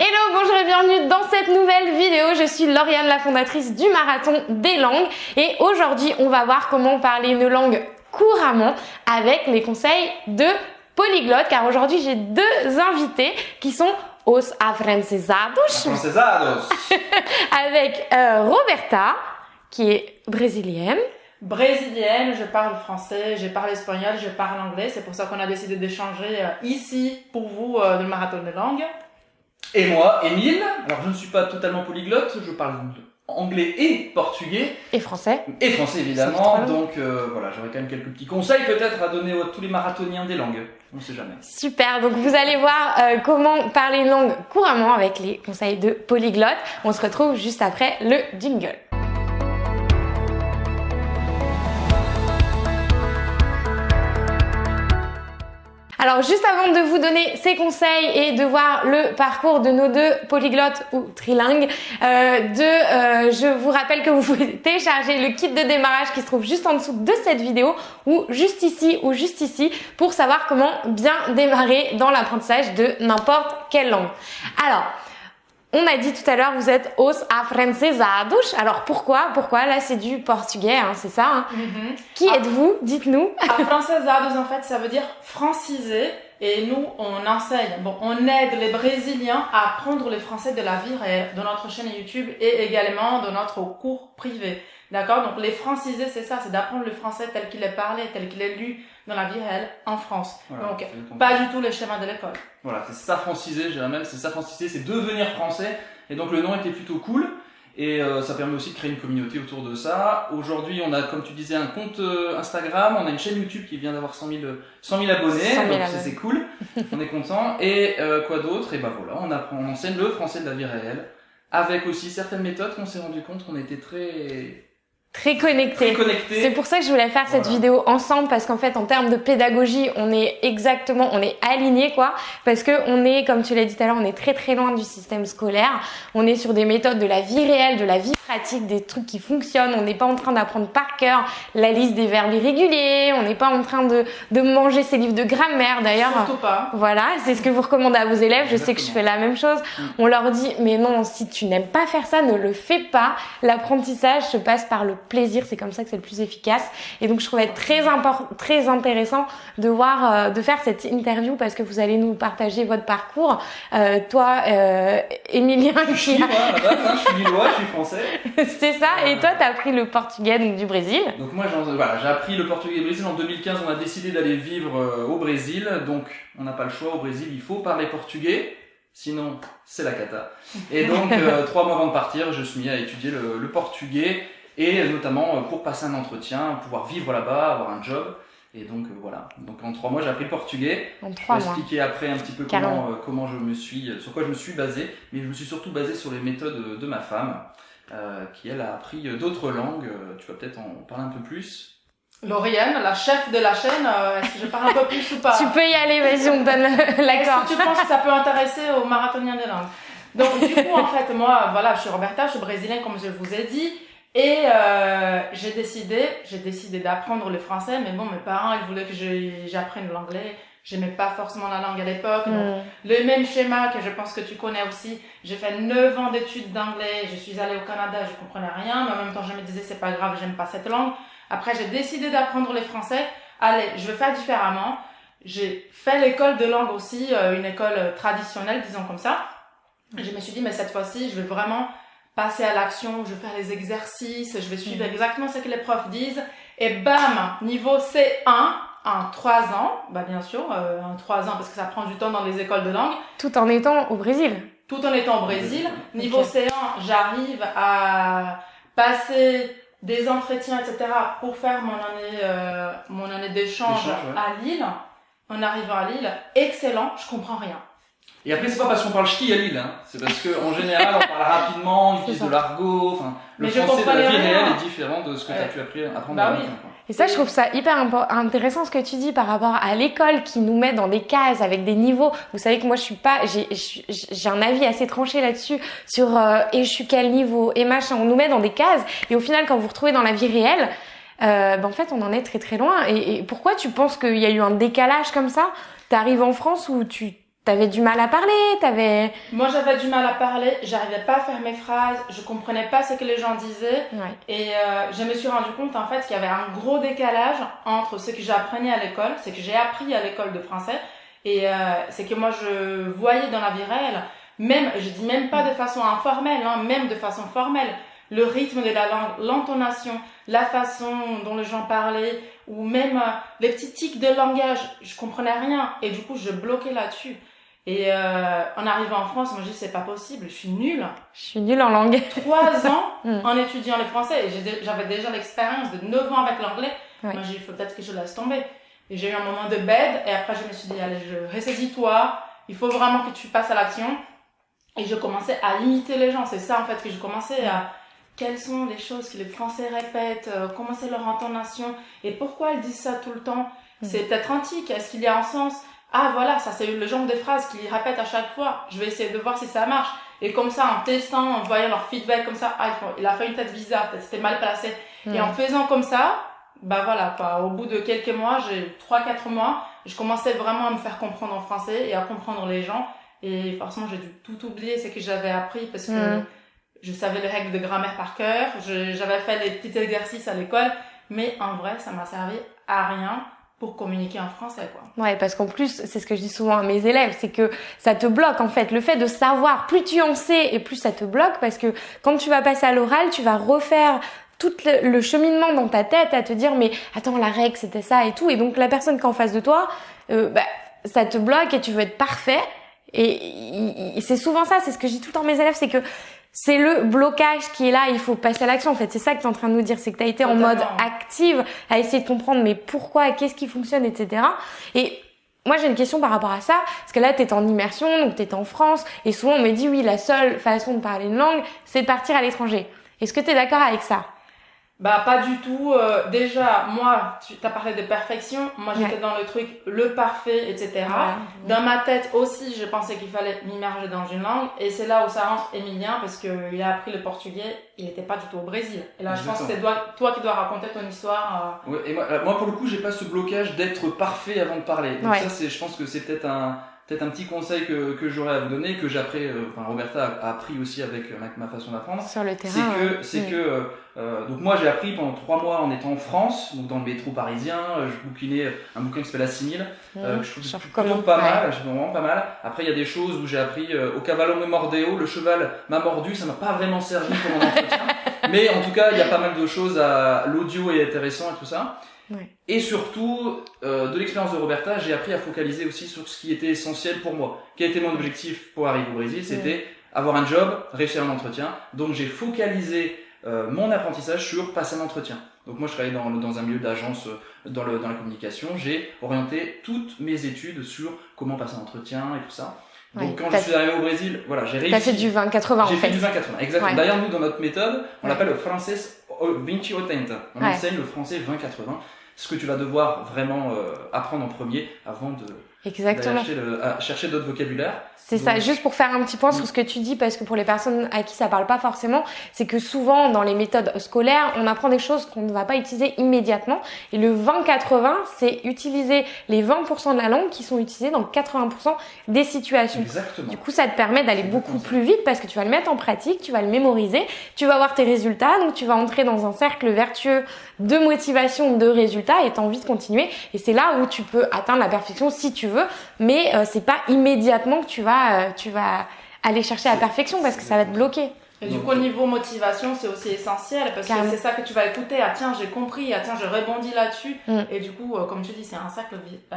Hello, bonjour et bienvenue dans cette nouvelle vidéo. Je suis Lauriane, la fondatrice du Marathon des langues et aujourd'hui on va voir comment parler une langue couramment avec les conseils de polyglotte car aujourd'hui j'ai deux invités qui sont os afrancesados Francesados. avec euh, Roberta qui est brésilienne brésilienne, je parle français, je parle espagnol, je parle anglais. C'est pour ça qu'on a décidé d'échanger euh, ici pour vous euh, le marathon de langue. Et moi, Émile. Alors, je ne suis pas totalement polyglotte, je parle anglais et portugais. et français. Et français, évidemment. Donc, euh, voilà, j'aurais quand même quelques petits conseils peut-être à donner à tous les marathoniens des langues. On sait jamais. Super, donc vous allez voir euh, comment parler une langue couramment avec les conseils de polyglotte. On se retrouve juste après le jingle. Alors juste avant de vous donner ces conseils et de voir le parcours de nos deux polyglottes ou trilingues, euh, de, euh, je vous rappelle que vous pouvez télécharger le kit de démarrage qui se trouve juste en dessous de cette vidéo ou juste ici ou juste ici pour savoir comment bien démarrer dans l'apprentissage de n'importe quelle langue. Alors, on a dit tout à l'heure, vous êtes os afrancesados. Alors pourquoi? Pourquoi? Là, c'est du portugais, hein, c'est ça. hein? Qui Ah. êtes-vous? Dites-nous. Afrancesados, en fait, ça veut dire francisé. Et nous, on enseigne, bon, on aide les Brésiliens à apprendre le français de la vie réelle dans notre chaîne YouTube et également dans notre cours privé. D'accord? Donc, les francisés, c'est ça, c'est d'apprendre le français tel qu'il est parlé, tel qu'il est lu dans la vie réelle en France. Voilà, Donc, pas du tout les schémas de l'école. Voilà, c'est ça francisé, dirais même, c'est ça francisé, c'est devenir français. Et donc le nom était plutôt cool. Et euh, ça permet aussi de créer une communauté autour de ça. Aujourd'hui, on a, comme tu disais, un compte euh, Instagram, on a une chaîne YouTube qui vient d'avoir 100 000, euh, 100 000 abonnés, 100 000 donc c'est c'est cool, on est content. Et euh, quoi d'autre? Et ben voilà, on apprend, on enseigne le français de la vie réelle, avec aussi certaines méthodes qu'on s'est rendu compte qu'on était très, Très très connecté. C'est pour ça que je voulais faire cette vidéo ensemble parce qu'en fait en termes de pédagogie on est exactement on est aligné quoi parce que on est comme tu l'as dit tout à l'heure on est très très loin du système scolaire on est sur des méthodes de la vie réelle de la vie pratique des trucs qui fonctionnent on n'est pas en train d'apprendre par cœur la liste des verbes irréguliers on n'est pas en train de, de manger ses livres de grammaire d'ailleurs Surtout pas. voilà, c'est ce que vous recommandez à vos élèves. Je sais que je fais la même chose. Mm. On leur dit, mais non, si tu n'aimes pas faire ça, ne le fais pas. L'apprentissage se passe par le plaisir. C'est comme ça que c'est le plus efficace. Et donc, je trouvais très import- très intéressant de voir, euh, de faire cette interview parce que vous allez nous partager votre parcours. Euh, toi, euh, Emilien, Je suis qui hein, je suis lillois, je suis français. a... c'est ça. Et toi, t'as appris le portugais donc du Brésil. Donc moi, voilà, j'ai appris le portugais au Brésil en 2015. On a décidé d'aller vivre euh, au Brésil, donc on n'a pas le choix. Au Brésil, il faut parler portugais, sinon c'est la cata. Et donc euh, trois mois avant de partir, je suis mis à étudier le, le portugais et notamment euh, pour passer un entretien, pouvoir vivre là-bas, avoir un job. Et donc euh, voilà. Donc en trois mois, j'ai appris le portugais. En Je trois vais mois. expliquer après un petit peu comment, euh, comment je me suis, sur quoi je me suis basé, mais je me suis surtout basé sur les méthodes de ma femme, euh, qui elle a appris d'autres langues. Tu vas peut-être en parler un peu plus. Lauriane, la chef de la chaîne, euh, est-ce que je parle un peu plus ou pas Tu peux y aller. Vas-y, on donne l'accord. Est-ce que tu penses que ça peut intéresser aux marathoniens des langues? Donc du coup, en fait, moi, voilà, je suis Roberta, je suis brésilienne comme je vous ai dit, et euh, j'ai décidé, j'ai décidé d'apprendre le français, mais bon, mes parents, ils voulaient que j'apprenne l'anglais. J'aimais pas forcément la langue à l'époque. donc Mm. Le même schéma que je pense que tu connais aussi. J'ai fait 9 ans d'études d'anglais. Je suis allée au Canada, je comprenais rien, mais en même temps, je me disais, c'est pas grave, j'aime pas cette langue. Après, j'ai décidé d'apprendre le français. Allez, je vais faire différemment. J'ai fait l'école de langue aussi, euh, une école traditionnelle, disons comme ça. Je me suis dit, mais cette fois-ci, je vais vraiment passer à l'action, je vais faire les exercices, je vais suivre Mhm. exactement ce que les profs disent. Et bam, niveau C1, en 3 ans, bah bien sûr, euh, en 3 ans, parce que ça prend du temps dans les écoles de langue, Tout en étant au Brésil. tout en étant au Brésil. Niveau Ok. C1, j'arrive à passer des entretiens, etc. pour faire mon année, euh, mon année d'échange D'échange, ouais. à Lille. En arrivant à Lille, excellent, je comprends rien. Et après, c'est pas parce qu'on parle ch'ti à Lille, hein. c'est parce qu'en général, on parle rapidement, on utilise de l'argot, enfin, le Mais français de la vie réelle est différent de ce que tu as pu apprendre Bah à oui. Et ça, je trouve ça hyper intéressant ce que tu dis par rapport à l'école qui nous met dans des cases avec des niveaux. Vous savez que moi, je suis pas, j'ai, un avis assez tranché là-dessus sur euh, et je suis quel niveau et machin. On nous met dans des cases et au final, quand vous vous retrouvez dans la vie réelle, euh, ben en fait, on en est très très loin. Et, et pourquoi tu penses qu'il y a eu un décalage comme ça? T'arrives en France où tu T'avais du mal à parler, t'avais. Moi, j'avais du mal à parler, j'arrivais pas à faire mes phrases, je comprenais pas ce que les gens disaient. Ouais. Et euh, je me suis rendu compte en fait qu'il y avait un gros décalage entre ce que j'apprenais à l'école, ce que j'ai appris à l'école de français, et euh, c'est que moi je voyais dans la vie réelle, même, je dis même pas de façon informelle, hein, même de façon formelle, le rythme de la langue, l'intonation, la façon dont les gens parlaient, ou même euh, les petits tics de langage, je comprenais rien, et du coup je bloquais là-dessus. Et euh, en arrivant en France, moi je dis c'est pas possible, je suis nulle. Je suis nulle en langue. Trois ans Mm. en étudiant le français, j'avais déjà l'expérience de 9 ans avec l'anglais. Ouais. Moi j'ai dit, il faut peut-être que je laisse tomber. Et j'ai eu un moment de bed, et après je me suis dit, allez, je ressaisis-toi, il faut vraiment que tu passes à l'action. Et je commençais à imiter les gens, c'est ça en fait que je commençais à... Quelles sont les choses que les Français répètent, euh, comment c'est leur intonation, et pourquoi ils disent ça tout le temps? Mm. C'est peut-être antique, est-ce qu'il y a un sens? Ah voilà, ça c'est le genre de phrase qu'ils répètent à chaque fois, je vais essayer de voir si ça marche. Et comme ça, en testant, en voyant leur feedback comme ça, ah, il a fait une tête bizarre, c'était mal placé. Et en faisant comme ça, bah voilà, quoi. Au bout de quelques mois, j'ai 3-4 mois, je commençais vraiment à me faire comprendre en français et à comprendre les gens. Et forcément, j'ai dû tout oublier ce que j'avais appris parce que Mm. je savais les règles de grammaire par cœur, j'avais fait les petits exercices à l'école, mais en vrai, ça m'a servi à rien pour communiquer en français, quoi. Ouais, parce qu'en plus, c'est ce que je dis souvent à mes élèves, c'est que ça te bloque en fait. Le fait de savoir, plus tu en sais et plus ça te bloque, parce que quand tu vas passer à l'oral, tu vas refaire tout le, cheminement dans ta tête à te dire mais attends la règle c'était ça et tout et donc la personne qui est en face de toi euh, bah, ça te bloque et tu veux être parfait et, il- c'est souvent ça c'est ce que je dis tout le temps à mes élèves c'est que c'est le blocage qui est là il faut passer à l'action en fait. C'est ça que tu es en train de nous dire c'est que tu as été en mode active à essayer de comprendre mais pourquoi qu'est-ce qui fonctionne etc et moi, j'ai une question par rapport à ça, parce que là, tu es en immersion, donc tu es en France, et souvent on me dit, oui, la seule façon de parler une langue, c'est de partir à l'étranger. Est-ce que tu es d'accord avec ça? Bah pas du tout. euh, déjà, moi, tu as parlé de perfection. Moi, j'étais Ouais. dans le truc le parfait, etc. Dans ma tête aussi, je pensais qu'il fallait m'immerger dans une langue. Et c'est là où ça rentre Emilien, parce qu'il a appris le portugais. Il n'était pas du tout au Brésil. Et là, je pense que c'est toi, toi qui dois raconter ton histoire. Ouais, et moi, euh, moi, pour le coup, j'ai pas ce blocage d'être parfait avant de parler. Donc Ouais. ça, c'est, je pense que c'est peut-être un, peut-être un petit conseil que, que j'aurais à vous donner, que j'ai appris, euh, enfin, Roberta a, appris aussi avec euh, ma, façon d'apprendre. Sur le C'est terrain. que, ouais. c'est Mm. que, euh, euh, donc moi j'ai appris pendant trois mois en étant en France, donc dans le métro parisien, euh, je bouquinais un bouquin qui s'appelle Assimile, euh, Mm. que je trouve plutôt pas ouais. mal, je trouve vraiment pas mal. Après il y a des choses où j'ai appris euh, au cavallo me mordeo, le cheval m'a mordu, ça m'a pas vraiment servi pour mon entretien, mais en tout cas il y a pas mal de choses à l'audio est intéressant et tout ça. Ouais. Et surtout, euh, de l'expérience de Roberta, j'ai appris à focaliser aussi sur ce qui était essentiel pour moi. Quel était mon objectif pour arriver au Brésil C'était avoir un job, réussir un entretien. Donc j'ai focalisé euh, mon apprentissage sur passer un entretien. Donc moi je travaillais dans, un milieu d'agence euh, dans, le, dans la communication. J'ai orienté toutes mes études sur comment passer un entretien et tout ça. Donc Ouais, quand je suis arrivé au Brésil, voilà, j'ai réussi. T'as fait du 20-80 en J'ai fait fait. du 20-80, exactement. Ouais. D'ailleurs, nous, dans notre méthode, on Ouais. l'appelle le français 20-80. On enseigne le français 20-80. Ce que tu vas devoir vraiment euh, apprendre en premier avant de Exactement. chercher, le- à chercher d'autres vocabulaires. C'est ça, juste pour faire un petit point sur Mm. ce que tu dis, parce que pour les personnes à qui ça parle pas forcément, c'est que souvent dans les méthodes scolaires, on apprend des choses qu'on ne va pas utiliser immédiatement. Et le 20-80, c'est utiliser les 20% de la langue qui sont utilisés dans 80% des situations. Exactement. Du coup, ça te permet d'aller beaucoup plus vite parce que tu vas le mettre en pratique, tu vas le mémoriser, tu vas voir tes résultats, donc tu vas entrer dans un cercle vertueux de motivation, de résultats et t'as envie de continuer. Et c'est là où tu peux atteindre la perfection si tu veux, mais euh, c'est pas immédiatement que tu vas, euh, tu vas aller chercher la perfection parce que ça va te bloquer. Et du coup, au niveau motivation, c'est aussi essentiel parce Carrément. que c'est ça que tu vas écouter. Ah tiens, j'ai compris. Ah tiens, je rebondis là-dessus. Mm. Et du coup, euh, comme tu dis, c'est un cercle euh,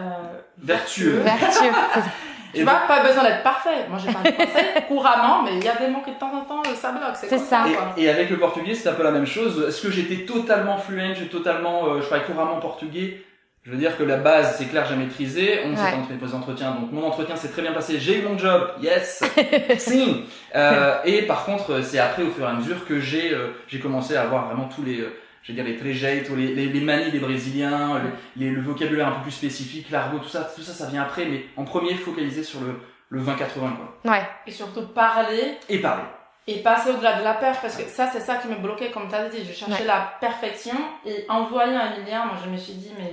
Vertueux. Vertueux. Tu vois, pas besoin d'être parfait. Moi, j'ai pas de français couramment, mais il y a des mots qui de temps en temps, ça bloque. C'est ça. quoi. Et, et avec le portugais, c'est un peu la même chose. Est-ce que j'étais totalement fluent, j'ai totalement, euh, je parlais couramment portugais Je veux dire que la base, c'est clair, j'ai maîtrisé. On s'est Ouais. les entretiens, donc mon entretien s'est très bien passé. J'ai eu mon job, yes, si. Euh, et par contre, c'est après, au fur et à mesure, que j'ai euh, j'ai commencé à avoir vraiment tous les, euh, je veux dire les trejeitos, les, les, les manies des Brésiliens, les- le vocabulaire un peu plus spécifique, l'argot, tout ça, tout ça, ça vient après. Mais en premier, focaliser sur le le 20-80 quoi. Ouais. Et surtout parler Et parler. et passer au-delà de la peur parce que ça, c'est ça qui me bloquait, comme tu as dit. Je cherchais Ouais. la perfection et en voyant Emilien, moi, je me suis dit, mais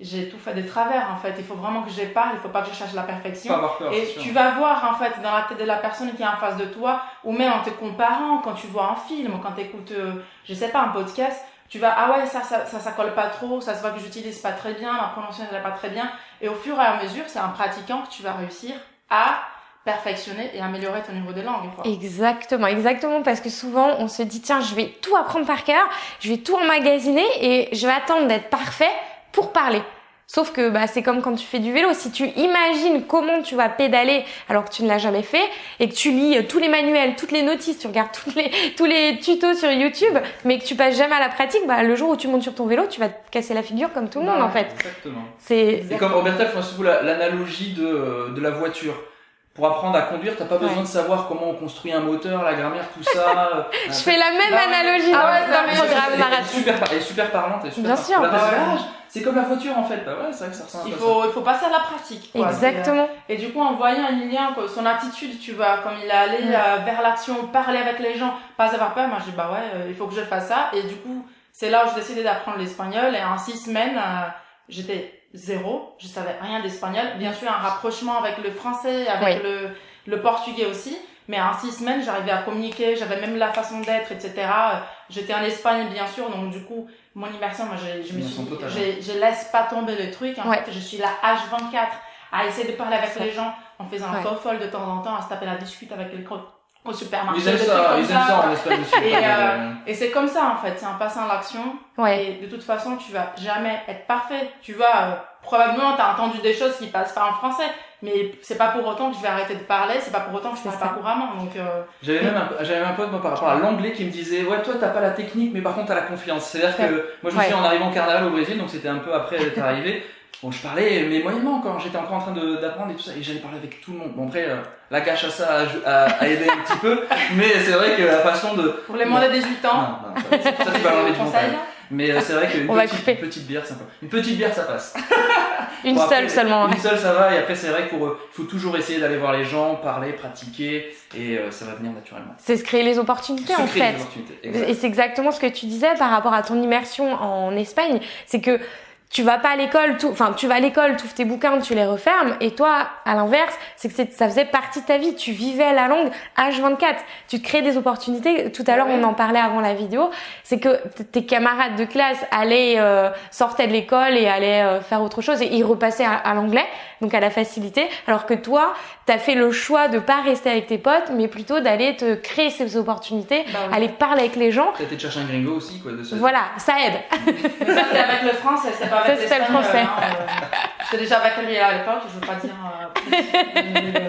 j'ai tout fait de travers en fait. Il faut vraiment que je parle, il faut pas que je cherche la perfection. Pas avoir peur, Et tu vas voir en fait dans la tête de la personne qui est en face de toi, ou même en te comparant, quand tu vois un film, quand tu écoutes, je sais pas, un podcast, tu vas, ah ouais, ça, ça, ça, ça colle pas trop, ça se voit que j'utilise pas très bien, ma prononciation n'est pas très bien. Et au fur et à mesure, c'est en pratiquant que tu vas réussir à perfectionner et améliorer ton niveau de langue. Quoi. Exactement, exactement, parce que souvent on se dit tiens, je vais tout apprendre par cœur, je vais tout emmagasiner et je vais attendre d'être parfait pour parler. Sauf que bah, c'est comme quand tu fais du vélo. Si tu imagines comment tu vas pédaler alors que tu ne l'as jamais fait et que tu lis tous les manuels, toutes les notices, tu regardes tous les, tous les tutos sur YouTube, mais que tu passes jamais à la pratique, bah, le jour où tu montes sur ton vélo, tu vas te casser la figure comme tout le monde Bah, en fait. Exactement. C'est Et comme Roberta fait souvent la- l'analogie de, de la voiture. Pour apprendre à conduire, t'as pas besoin de savoir comment on construit un moteur, la grammaire, tout ça. je fais la même Bah, analogie ah dans, ouais, dans le je- programme par- elle est super parlante. Elle est super Bien parlante. sûr. Bah ah, c'est comme la voiture en fait. Bah ouais, c'est vrai que ça ressemble Il faut, il faut passer à la pratique. Quoi. Exactement. Et du coup, en voyant Emilien, son attitude, tu vois, comme il est allé Mm. euh, vers l'action, parler avec les gens, pas avoir peur, moi je dis bah ouais, euh, il faut que je fasse ça. Et du coup, c'est là où j'ai décidé d'apprendre l'espagnol. Et en six semaines, euh, j'étais zéro, je savais rien d'espagnol. Bien sûr, un rapprochement avec le français, avec le, le portugais aussi. Mais en six semaines, j'arrivais à communiquer, j'avais même la façon d'être, etc. J'étais en Espagne, bien sûr, donc du coup, mon immersion, moi, je, je me suis dit, totale. j'ai- je laisse pas tomber le truc. En Ouais. fait, je suis là H24 à essayer de parler avec les gens en faisant un Ouais. faux folle de temps en temps, à se taper la discute avec quelqu'un au supermarché. Ils aiment ça, ils aiment ça en Espagne. Et, Euh, Et c'est comme ça, en fait, c'est en passant à l'action. Ouais. Et de toute façon, tu vas jamais être parfait. Tu vas, euh, probablement, t'as entendu des choses qui passent pas en français. Mais c'est pas pour autant que je vais arrêter de parler, c'est pas pour autant que je parle pas couramment. Donc, euh, J'avais même, un, j'avais un pote moi, par rapport à l'anglais qui me disait Ouais, toi t'as pas la technique, mais par contre t'as la confiance. C'est-à-dire que moi je me Ouais. suis en arrivant au carnaval au Brésil, donc c'était un peu après d'être arrivé. Bon, je parlais, mais moyennement encore, j'étais encore en train de- d'apprendre et tout ça, et j'allais parler avec tout le monde. Bon, après, euh, la cache à ça a, a- a aidé un petit peu, mais c'est vrai que la façon de. pour les moins de 18 Non, ans, non, ça, ça, tu vas l'enlever du montage. Mais euh, c'est vrai qu'une On va petite, une petite bière, ça passe. Une petite bière, ça passe. Une Bon, après, seule seulement. Une seule, ça va, et après, c'est vrai qu'il faut toujours essayer d'aller voir les gens, parler, pratiquer, et euh, ça va venir naturellement. C'est se créer les opportunités Se en fait. opportunités. Et c'est exactement ce que tu disais par rapport à ton immersion en Espagne. C'est que tu vas pas à l'école, tout, enfin, tu vas à l'école, tu ouvres tes bouquins, tu les refermes. Et toi, à l'inverse, c'est que c'est- ça faisait partie de ta vie. Tu vivais la langue H24. Tu te crées des opportunités. Tout à l'heure, Ouais. on en parlait avant la vidéo. C'est que tes camarades de classe allaient, euh, sortaient de l'école et allaient euh, faire autre chose et ils repassaient à, à l'anglais, donc à la facilité. Alors que toi, t'as fait le choix de pas rester avec tes potes, mais plutôt d'aller te créer ces opportunités, Bah oui. aller parler avec les gens. T'as été chercher un gringo aussi, quoi. De ce... Voilà, ça aide. Ça, avec le pas Ça, c'était le français. hein, euh, J'étais déjà lui à l'époque, je veux pas dire.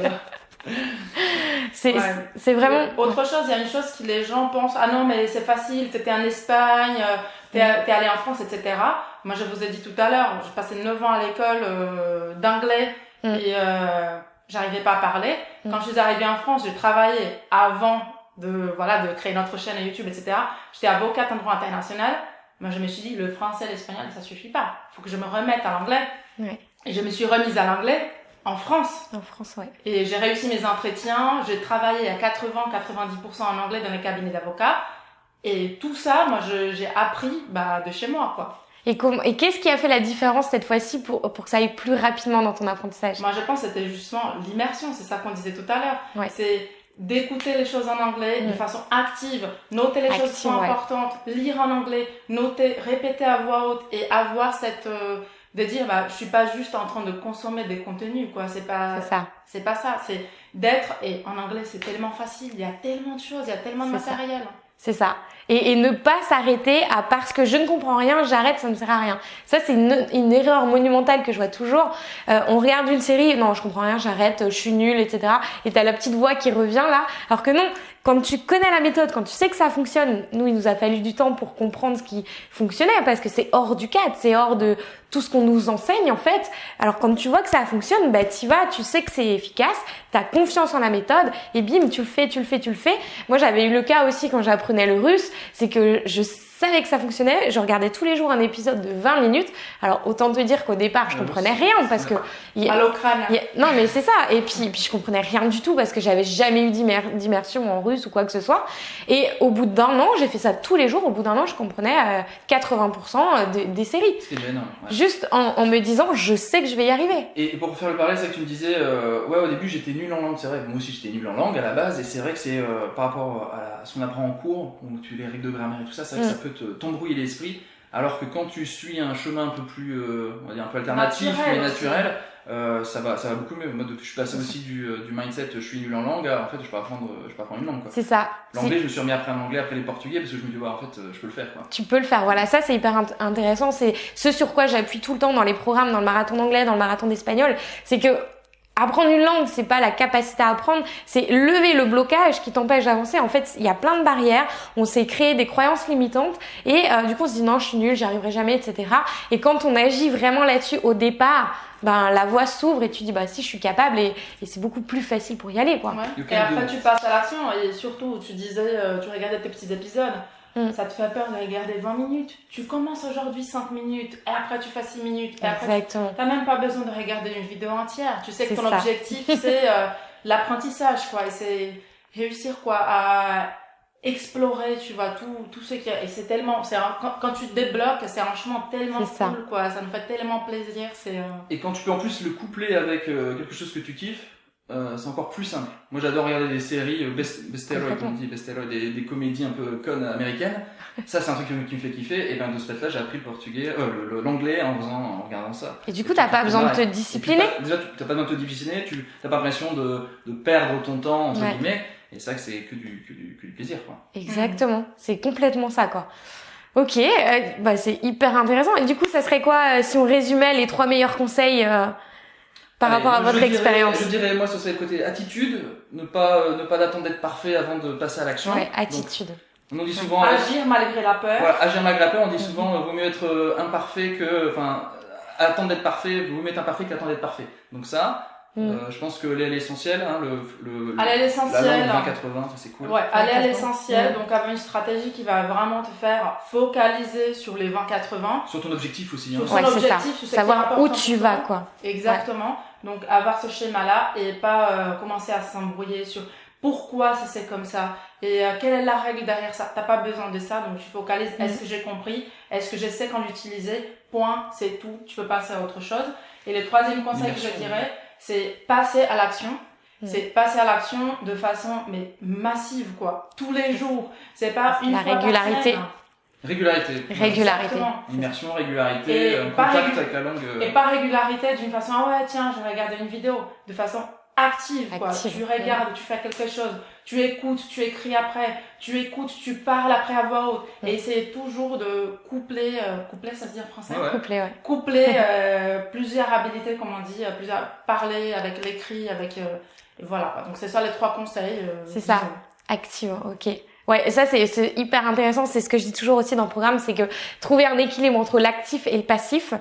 euh. C'est Ouais. c'est vraiment. Autre chose, il y a une chose que les gens pensent ah non, mais c'est facile, t'étais en Espagne, euh, t'es t'es allé en France, etc. Moi, je vous ai dit tout à l'heure, j'ai passé 9 ans à l'école euh, d'anglais Mm. et euh, j'arrivais pas à parler. Mm. Quand je suis arrivée en France, j'ai travaillé avant de, voilà, de créer notre chaîne YouTube, etc. J'étais avocate en droit international. Moi, je me suis dit, le français, l'espagnol, ça suffit pas. faut que je me remette à l'anglais. Ouais. Et je me suis remise à l'anglais en France. En France, ouais. Et j'ai réussi mes entretiens, j'ai travaillé à 80-90% en anglais dans les cabinets d'avocats. Et tout ça, moi, j'ai appris bah, de chez moi, quoi. Et, qu'est-ce qui a fait la différence cette fois-ci pour, pour que ça aille plus rapidement dans ton apprentissage? Moi, je pense que c'était justement l'immersion, c'est ça qu'on disait tout à l'heure. Ouais. C'est d'écouter les choses en anglais de Mm. façon active, noter les choses qui sont ouais. importantes, lire en anglais, noter, répéter à voix haute et avoir cette... euh, de dire, bah, je suis pas juste en train de consommer des contenus, quoi. C'est pas... C'est ça. C'est pas ça, c'est d'être, et en anglais c'est tellement facile, il y a tellement de choses, il y a tellement de matériel. C'est ça. Et, et ne pas s'arrêter à parce que je ne comprends rien, j'arrête, ça ne sert à rien. Ça, c'est une, une erreur monumentale que je vois toujours. Euh, on regarde une série, non, je comprends rien, j'arrête, je suis nulle, etc. Et t'as la petite voix qui revient là. Alors que non, quand tu connais la méthode, quand tu sais que ça fonctionne, nous, il nous a fallu du temps pour comprendre ce qui fonctionnait parce que c'est hors du cadre, c'est hors de tout ce qu'on nous enseigne en fait. Alors quand tu vois que ça fonctionne, bah tu vas, tu sais que c'est efficace, t'as confiance en la méthode et bim, tu le fais, tu le fais, tu le fais. Moi, j'avais eu le cas aussi quand j'apprenais le russe, c'est que je savais que ça fonctionnait. Je regardais tous les jours un épisode de 20 minutes. Alors autant te dire qu'au départ, je Ouais, comprenais aussi. rien parce que y a- À l'Ukraine. il y a- non mais c'est ça. Et puis, puis je comprenais rien du tout parce que j'avais jamais eu d'immer- d'immersion en russe ou quoi que ce soit. Et au bout d'un an, j'ai fait ça tous les jours. Au bout d'un an, je comprenais euh, 80% des, des séries. C'est déjà énorme. ouais. Juste en, en me disant, je sais que je vais y arriver. Et pour faire le parallèle, c'est vrai que tu me disais, euh, ouais, au début j'étais nul en langue, c'est vrai, moi aussi j'étais nul en langue à la base, et c'est vrai que c'est euh, par rapport à, ce qu'on apprend en cours, où tu les règles de grammaire et tout ça, c'est vrai que Mm. ça peut te- t'embrouiller l'esprit, alors que quand tu suis un chemin un peu plus, euh, on va dire un peu alternatif, Naturel mais naturel, euh, ça, va, ça va beaucoup mieux. Moi, depuis je suis passé aussi du, euh, du mindset, je suis nul en langue, à, en fait, je peux apprendre, je peux apprendre une langue. quoi. C'est ça. L'anglais, je me suis remis apprendre l'anglais après les portugais, parce que je me dis, ouais, en fait, je peux le faire. Quoi. tu peux le faire. Voilà, ça c'est hyper int- intéressant. C'est ce sur quoi j'appuie tout le temps dans les programmes, dans le marathon d'anglais, dans le marathon d'espagnol. C'est que apprendre une langue, c'est pas la capacité à apprendre, c'est lever le blocage qui t'empêche d'avancer. En fait, il y a plein de barrières. On s'est créé des croyances limitantes et euh, du coup on se dit non, je suis nulle, j'y arriverai jamais, etc. Et quand on agit vraiment là-dessus au départ, ben la voie s'ouvre et tu dis bah si je suis capable et, et c'est beaucoup plus facile pour y aller quoi. Ouais. Et après, tu passes à l'action. Et surtout, tu disais, euh, tu regardais tes petits épisodes. Mm. Ça te fait peur de regarder 20 minutes. Tu commences aujourd'hui 5 minutes. Et après, tu fais 6 minutes. Et après, Exactement. tu n'as même pas besoin de regarder une vidéo entière. Tu sais que ton ça. objectif, c'est euh, l'apprentissage, quoi. Et c'est réussir, quoi, à explorer, tu vois, tout, tout ce qu'il y a. Et c'est tellement. c'est quand, quand tu te débloques, c'est un chemin tellement C'est ça. cool, quoi. Ça nous fait tellement plaisir. C'est. euh, Et quand tu peux en plus le coupler avec euh, quelque chose que tu kiffes, euh, c'est encore plus simple. Moi j'adore regarder des séries, euh, best, Complètement. comme on dit, besteroid, des, des comédies un peu connes américaines. Ça c'est un truc qui me, qui me fait kiffer. Et ben de ce fait-là j'ai appris le portugais, euh, l'anglais en faisant, en regardant ça. Et du coup, t'as pas besoin de te discipliner. t'as- Déjà t'as pas besoin de te discipliner, tu t'as pas l'impression de, de perdre ton temps entre Ouais. guillemets. Et ça que c'est que du, que, du, que du plaisir quoi. Exactement, c'est complètement ça quoi. Ok, euh, bah c'est hyper intéressant. Et du coup, ça serait quoi euh, si on résumait les trois meilleurs conseils euh, par Allez, rapport à votre expérience Je dirais moi ce serait le côté attitude, ne pas euh, ne pas d'attendre d'être parfait avant de passer à l'action. Ouais, Donc, attitude. on dit souvent Agir malgré la peur. Voilà, agir malgré la peur, on dit Mhm. souvent euh, vaut mieux être euh, imparfait que. Enfin, attendre d'être parfait, vaut mieux être imparfait qu'attendre d'être parfait. Donc, ça, Mm. euh, je pense que l'essentiel, hein, le, le, Aller à la l'essentiel. langue 20-80, ça c'est cool. Ouais, aller à l'essentiel, Ouais. donc avoir une stratégie qui va vraiment te faire focaliser sur les 20-80. Sur ton objectif aussi. Hein. Sur- Ouais, ça. objectif, est Savoir où tu vas quoi. Exactement. Donc avoir ce schéma-là et pas euh, commencer à s'embrouiller sur pourquoi ça c'est comme ça et euh, quelle est la règle derrière ça. T'as pas besoin de ça, donc tu focalises. Mhm. Est-ce que j'ai compris? Est-ce que je sais quand l'utiliser? Point, c'est tout. Tu peux passer à autre chose. Et le troisième conseil que je dirais, c'est passer à l'action. Mhm. C'est passer à l'action de façon mais massive quoi, tous les jours. C'est pas une La fois par régularité. semaine. Régularité. Régularité. Exactement. Immersion, régularité, Et euh, contact avec la langue. euh, Et pas régularité d'une façon, ah ouais, tiens, je vais regarder une vidéo. De façon active, quoi. Active, Tu regardes, tu fais quelque chose, tu écoutes, tu écris après, tu écoutes, tu parles après à voix haute. Mm. Et c'est toujours de coupler, euh, coupler, ça se dit en français Ouais, ouais. Coupler euh, plusieurs habilités, comme on dit, euh, plusieurs, parler avec l'écrit, avec. euh, et voilà, quoi. Donc c'est ça les trois conseils. euh, C'est ça. Active, ok. Ouais, ça c'est c'est hyper intéressant. C'est ce que je dis toujours aussi dans le programme, c'est que trouver un équilibre entre l'actif et le passif,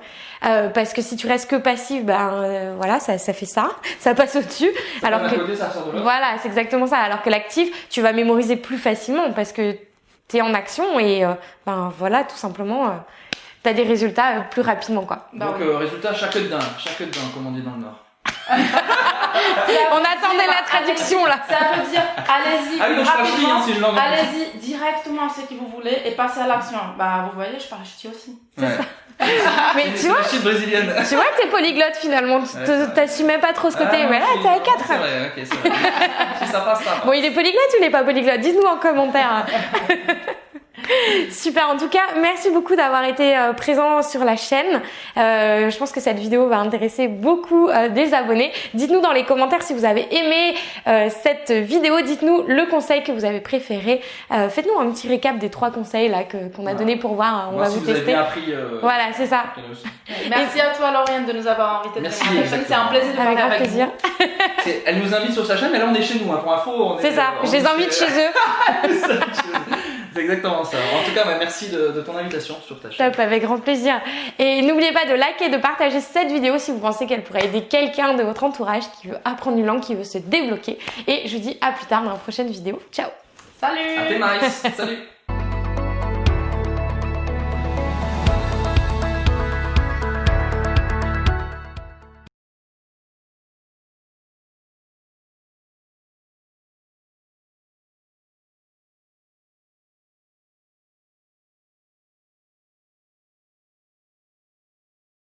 euh, parce que si tu restes que passif, ben euh, voilà, ça, ça fait ça, ça passe au-dessus. Alors que côté, ça sort de l'autre. voilà, c'est exactement ça. Alors que l'actif, tu vas mémoriser plus facilement parce que t'es en action et euh, ben voilà, tout simplement, euh, t'as des résultats euh, plus rapidement quoi. Bah Donc, euh, résultat, chaque d'un, chaque d'un, comme on dit dans le Nord. On attendait la traduction là. Ça veut dire, allez-y, Ah rapidement. hein. Allez-y directement ce que vous voulez et passez à l'action. Bah, vous voyez, je parle ch'ti aussi. Ouais. Mais C'est tu vois, brésilienne. tu vois, t'es polyglotte finalement. Ouais, vrai. T'assumais pas trop ce côté, Ah, mais là t'es à 4. C'est vrai, ok, c'est vrai. si ça passe, ça passe. Bon, il est polyglotte ou il n'est pas polyglotte? Dites-nous en commentaire. Super, en tout cas, merci beaucoup d'avoir été euh, présent sur la chaîne. Euh, je pense que cette vidéo va intéresser beaucoup euh, des abonnés. Dites-nous dans les commentaires si vous avez aimé euh, cette vidéo. Dites-nous le conseil que vous avez préféré. Euh, Faites-nous un petit récap des trois conseils là qu'on a Voilà. donné pour voir. On Voir va si vous vous avez tester. bien appris. euh, Voilà, c'est ça. Merci à toi, Lauriane, de nous avoir invités. Merci. C'est un plaisir de Avec parler grand avec plaisir. vous. Elle nous invite sur sa chaîne, mais là on est chez nous. Hein. Pour info, on est. C'est ça, on je les invite chez eux. C'est exactement ça. En tout cas, bah, merci de, de ton invitation sur ta chaîne. Top, avec grand plaisir. Et n'oubliez pas de liker, de partager cette vidéo si vous pensez qu'elle pourrait aider quelqu'un de votre entourage qui veut apprendre une langue, qui veut se débloquer. Et je vous dis à plus tard dans la prochaine vidéo. Ciao Salut À tes. Salut